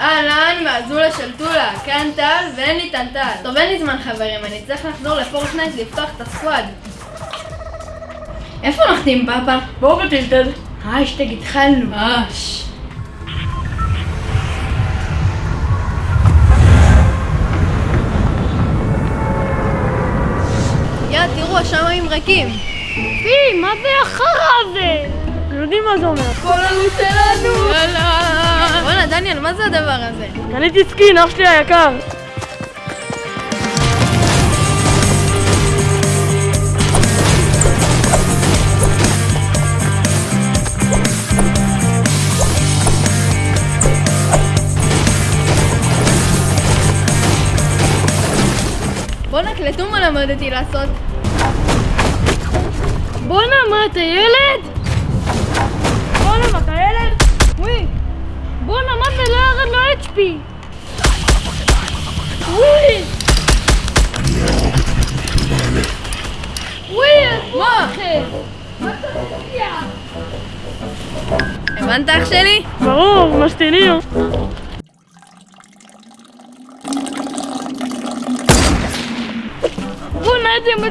אהלן, מהזולה של טולה, כאן טל ואין לי טנטל. טוב, אין לי זמן חברים, אני צריך לחזור לפורטנייט לפתוח את הסקואד. איפה נוחתים פאפה? בואו בטילטד. השטג התחלנו. אש. יאללה, תראו, השמיים ריקים. פי, מה זה החרא הזה? אתם יודעים מה זה אומר? כל הלוט שלנו! יאללה! בואנה, דניאל, מה זה הדבר הזה? קניתי סקין, אח שלי היקר. בואנה, קלטו מה למדתי לעשות. בואנה, מה אתה ילד? ירד לו HP? וואי. וואי, מה? מה אתה מופיע? הבנת אח שלי? ברור, משתינים. בואנה, איזה מה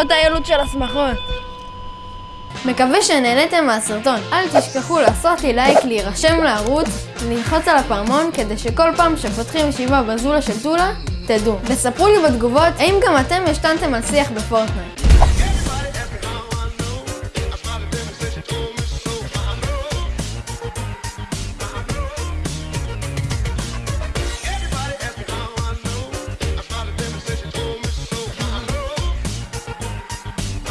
לפחות הילוד של השמחות. מקווה שנהניתם מהסרטון. אל תשכחו לעשות לי לייק, להירשם לערוץ, ללחוץ על הפעמון כדי שכל פעם שפותחים ישיבה בזולה של טולה, תדעו. וספרו לי בתגובות האם גם אתם השתנתם על שיח בפורטנייט.